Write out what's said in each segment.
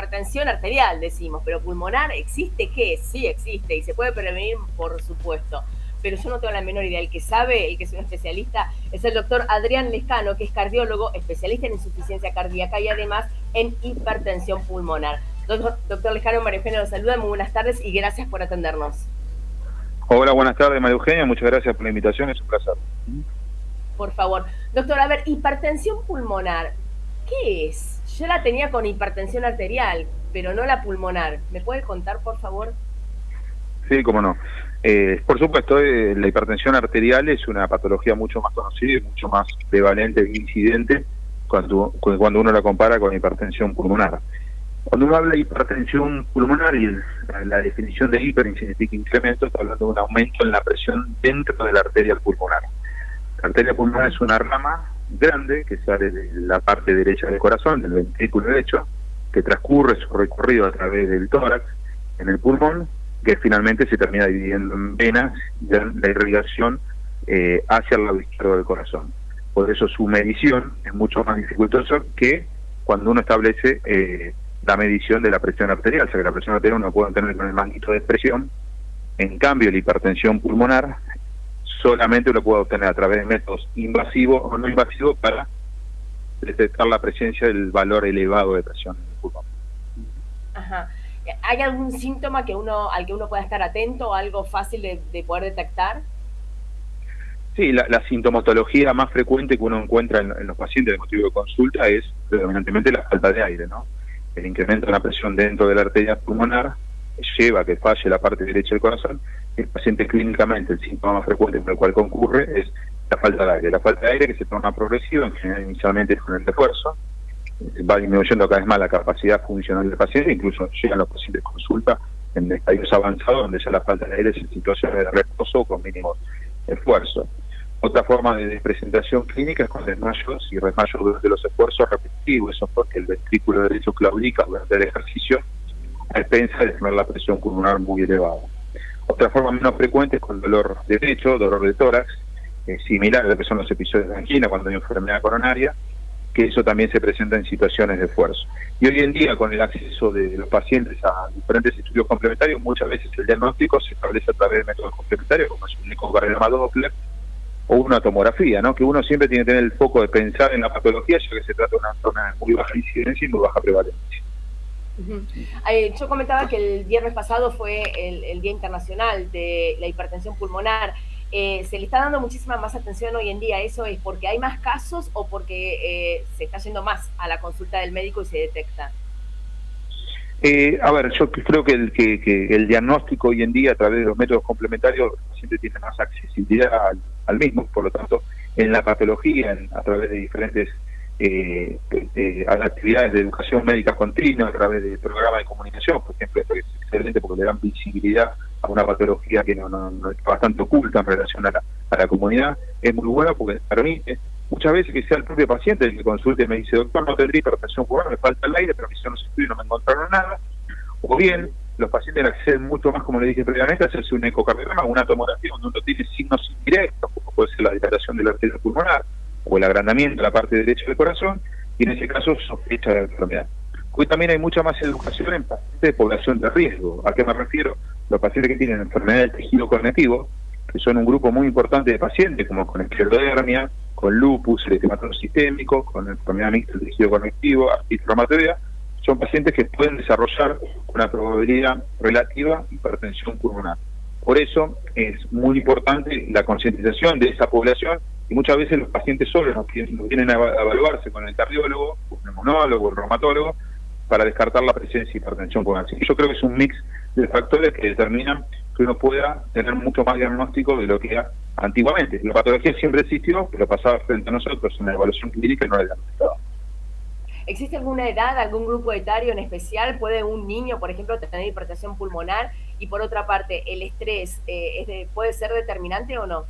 hipertensión arterial, decimos, pero pulmonar, ¿existe qué? Sí existe y se puede prevenir, por supuesto. Pero yo no tengo la menor idea. El que sabe, el que es un especialista, es el doctor Adrián Lescano, que es cardiólogo, especialista en insuficiencia cardíaca y además en hipertensión pulmonar. Doctor, doctor Lescano, María Eugenia los saluda, muy buenas tardes y gracias por atendernos. Hola, buenas tardes, María Eugenia, muchas gracias por la invitación, es un placer. Por favor. Doctor, a ver, hipertensión pulmonar, ¿qué es? Yo la tenía con hipertensión arterial, pero no la pulmonar. ¿Me puede contar, por favor? Sí, cómo no. Eh, por supuesto, eh, la hipertensión arterial es una patología mucho más conocida y mucho más prevalente e incidente cuando, cuando uno la compara con hipertensión pulmonar. Cuando uno habla de hipertensión pulmonar y la, definición de hiper significa incremento, está hablando de un aumento en la presión dentro de la arteria pulmonar. La arteria pulmonar es una rama grande que sale de la parte derecha del corazón, del ventrículo derecho, que transcurre su recorrido a través del tórax en el pulmón, que finalmente se termina dividiendo en venas la irrigación eh, hacia el lado izquierdo del corazón. Por eso su medición es mucho más dificultosa que cuando uno establece eh, la medición de la presión arterial, o sea que la presión arterial uno puede tener con el manguito de presión, en cambio la hipertensión pulmonar solamente lo puede obtener a través de métodos invasivos o no invasivos para detectar la presencia del valor elevado de presión en el pulmón. Ajá. ¿Hay algún síntoma que uno, al que uno pueda estar atento, algo fácil de, poder detectar? Sí, la, sintomatología más frecuente que uno encuentra en, en, los pacientes de motivo de consulta es predominantemente la falta de aire, ¿no? el incremento de la presión dentro de la arteria pulmonar lleva a que falle la parte derecha del corazón. El paciente clínicamente, el síntoma más frecuente por el cual concurre es la falta de aire. La falta de aire que se torna progresiva, en general inicialmente es con el refuerzo, va disminuyendo cada vez más la capacidad funcional del paciente, incluso llegan los pacientes consulta en estadios avanzados donde ya la falta de aire es en situaciones de reposo con mínimo esfuerzo. Otra forma de presentación clínica es con desmayos y desmayos durante los esfuerzos repetitivos, eso porque el ventrículo derecho claudica durante el ejercicio a expensa de tener la presión pulmonar muy elevada. Otra forma menos frecuente es con dolor de pecho, dolor de tórax, similar a lo que son los episodios de angina cuando hay enfermedad coronaria, que eso también se presenta en situaciones de esfuerzo. Y hoy en día, con el acceso de los pacientes a diferentes estudios complementarios, muchas veces el diagnóstico se establece a través de métodos complementarios, como es un ecocardiograma Doppler, o una tomografía, ¿no? que uno siempre tiene que tener el foco de pensar en la patología, ya que se trata de una zona muy baja incidencia y muy baja prevalencia. Eh, yo comentaba que el viernes pasado fue el, Día Internacional de la Hipertensión Pulmonar. Eh, ¿Se le está dando muchísima más atención hoy en día? ¿Eso es porque hay más casos o porque eh, se está yendo más a la consulta del médico y se detecta? Eh, a ver, yo creo que el, que, el diagnóstico hoy en día a través de los métodos complementarios siempre tiene más accesibilidad al, mismo, por lo tanto, en la patología, a través de diferentes eh, eh, actividades de educación médica continua, a través de programas de comunicación, por ejemplo, esto es excelente porque le dan visibilidad a una patología que no, no, es bastante oculta en relación a la, a la comunidad, es muy bueno porque permite muchas veces que sea el propio paciente el que consulte y me dice, doctor, no tendría hipertensión pulmonar, me falta el aire, pero me hicieron los estudios y no me encontraron nada. O bien, los pacientes acceden mucho más, como le dije previamente, a hacerse un ecocardiograma, una tomografía donde uno tiene signos indirectos, como puede ser la dilatación de la arteria pulmonar o el agrandamiento de la parte derecha del corazón, y en ese caso sospecha de la enfermedad. Hoy también hay mucha más educación en pacientes de población de riesgo. ¿A qué me refiero? Los pacientes que tienen enfermedad del tejido cognitivo, que son un grupo muy importante de pacientes, como con esclerodermia, con lupus, eritematoso sistémico, con enfermedad mixta del tejido conectivo, artritis reumatoidea, son pacientes que pueden desarrollar una probabilidad relativa de hipertensión pulmonar. Por eso es muy importante la concientización de esa población y muchas veces los pacientes solos nos vienen a evaluarse con el cardiólogo, el neumonólogo, el reumatólogo, para descartar la presencia de hipertensión pulmonar. yo creo que es un mix de factores que determinan que uno pueda tener mucho más diagnóstico de lo que era antiguamente. La patología siempre existió, pero pasaba frente a nosotros en la evaluación clínica y no la diagnosticaba. ¿Existe alguna edad, algún grupo etario en especial? ¿Puede un niño, por ejemplo, tener hipertensión pulmonar? Y por otra parte, ¿el estrés eh, puede ser determinante o no?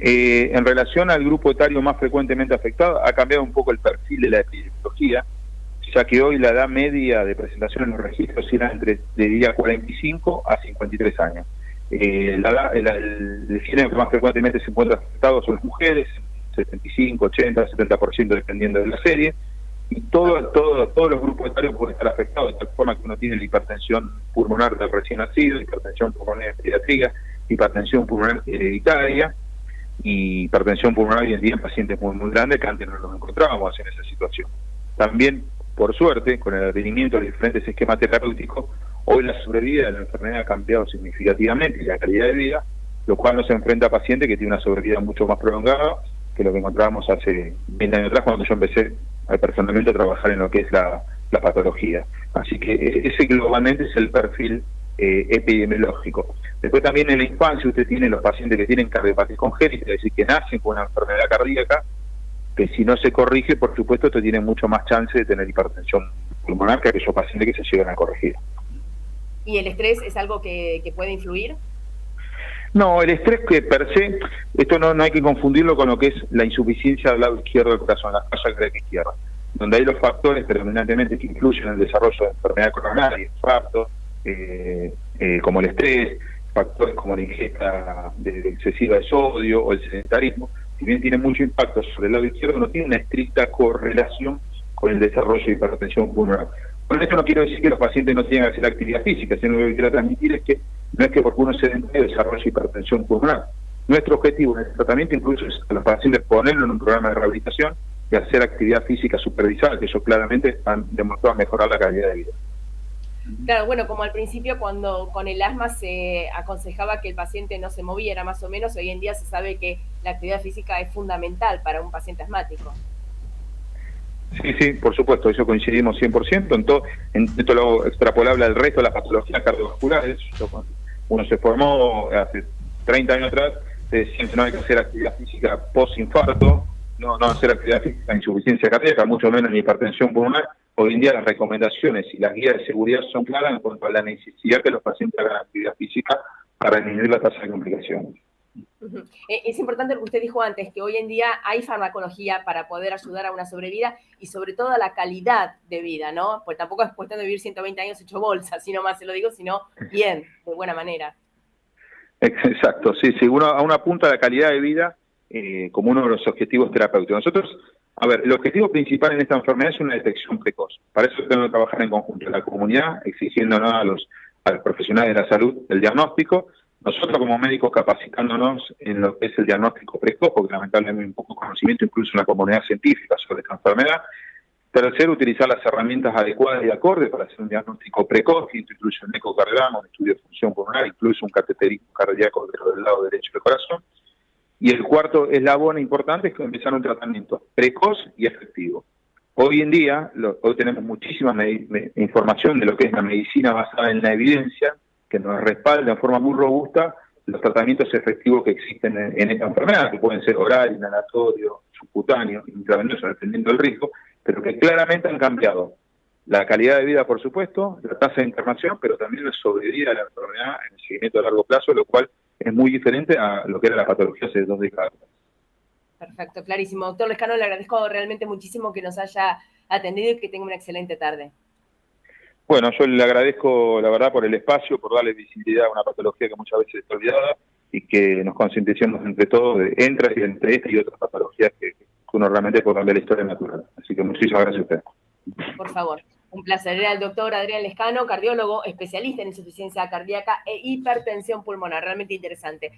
Eh, en relación al grupo etario más frecuentemente afectado, ha cambiado un poco el perfil de la epidemiología ya que hoy la edad media de presentación en los registros era entre, diría, 45 a 53 años. Eh, la, el, el, género que más frecuentemente se encuentra afectado son las mujeres, 75, 80, 70% dependiendo de la serie, y todo, todo, todos los grupos etarios pueden estar afectados, de tal forma que uno tiene la hipertensión pulmonar del recién nacido, hipertensión pulmonar pediátrica, hipertensión pulmonar hereditaria y hipertensión pulmonar hoy en día en pacientes muy, muy grandes que antes no nos encontrábamos en esa situación. También, por suerte, con el advenimiento de los diferentes esquemas terapéuticos, hoy la sobrevida de la enfermedad ha cambiado significativamente y la calidad de vida, lo cual nos enfrenta a pacientes que tienen una sobrevida mucho más prolongada que lo que encontrábamos hace 20 años atrás cuando yo empecé personalmente a trabajar en lo que es la, patología. Así que e, ese globalmente es el perfil eh, epidemiológico. Después también en la infancia usted tiene los pacientes que tienen cardiopatía congénita, es decir, que nacen con una enfermedad cardíaca, que si no se corrige, por supuesto, esto tiene mucho más chance de tener hipertensión pulmonar que aquellos pacientes que se llegan a corregir. ¿Y el estrés es algo que, que puede influir? No, el estrés que per se, esto no, no hay que confundirlo con lo que es la insuficiencia del lado izquierdo del corazón, la falla cardíaca izquierda, donde hay los factores predominantemente que influyen en el desarrollo de enfermedad coronaria, infarto, como el estrés, factores como la ingesta excesiva de sodio o el sedentarismo, si bien tiene mucho impacto sobre el lado izquierdo, no tiene una estricta correlación con el desarrollo de hipertensión pulmonar. Con esto no quiero decir que los pacientes no tengan que hacer actividad física, sino lo que quiero transmitir es que no es que porque uno se desarrolle hipertensión pulmonar. Nuestro objetivo en el tratamiento incluso es a los pacientes ponerlo en un programa de rehabilitación y hacer actividad física supervisada, que eso claramente han demostrado mejorar la calidad de vida. Claro, bueno, como al principio cuando con el asma se aconsejaba que el paciente no se moviera más o menos, hoy en día se sabe que la actividad física es fundamental para un paciente asmático. Sí, sí, por supuesto, eso coincidimos 100%, en todo, en esto lo extrapolable al resto de las patologías cardiovasculares. Uno se formó hace 30 años atrás, siempre no hay que hacer actividad física post-infarto, no, no hacer actividad física insuficiencia cardíaca, mucho menos en hipertensión pulmonar. Hoy en día las recomendaciones y las guías de seguridad son claras en cuanto a la necesidad que los pacientes hagan actividad física para disminuir la tasa de complicaciones. Eh, es importante lo que usted dijo antes, que hoy en día hay farmacología para poder ayudar a una sobrevida y sobre todo a la calidad de vida, ¿no? Pues tampoco es cuestión de vivir 120 años hecho bolsa, sino más se lo digo, sino bien, de buena manera. Exacto, sí, sí, uno, a una punta de la calidad de vida eh, como uno de los objetivos terapéuticos. Nosotros, a ver, el objetivo principal en esta enfermedad es una detección precoz. Para eso tenemos que trabajar en conjunto en la comunidad, exigiendo a los, a los profesionales de la salud el diagnóstico, nosotros como médicos capacitándonos en lo que es el diagnóstico precoz, porque lamentablemente hay un poco conocimiento incluso en la comunidad científica sobre esta enfermedad. Tercero, utilizar las herramientas adecuadas y acordes para hacer un diagnóstico precoz, que incluye un ecocardiograma, un estudio de función pulmonar, incluso un cateterismo cardíaco del lado derecho del corazón. Y el cuarto eslabón importante es que empezar un tratamiento precoz y efectivo. Hoy en día, hoy tenemos muchísima información de lo que es la medicina basada en la evidencia, que nos respalda en forma muy robusta los tratamientos efectivos que existen en, esta enfermedad, que pueden ser oral, inhalatorio, subcutáneo, intravenoso, dependiendo del riesgo, pero que claramente han cambiado la calidad de vida, por supuesto, la tasa de internación, pero también la sobrevida de la enfermedad en el seguimiento a largo plazo, lo cual es muy diferente a lo que era la patología hace dos décadas. Perfecto, clarísimo. Doctor Lescano, le agradezco realmente muchísimo que nos haya atendido y que tenga una excelente tarde. Bueno, yo le agradezco la verdad por el espacio, por darle visibilidad a una patología que muchas veces está olvidada y que nos concienticemos entre todos de entre, entre esta y otras patologías que, uno realmente puede cambiar la historia natural. Así que muchísimas gracias a usted. Por favor. Un placer. Era el doctor Adrián Lescano, cardiólogo, especialista en insuficiencia cardíaca e hipertensión pulmonar. Realmente interesante.